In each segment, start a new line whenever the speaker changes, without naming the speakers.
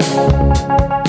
Música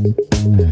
Mm-hmm.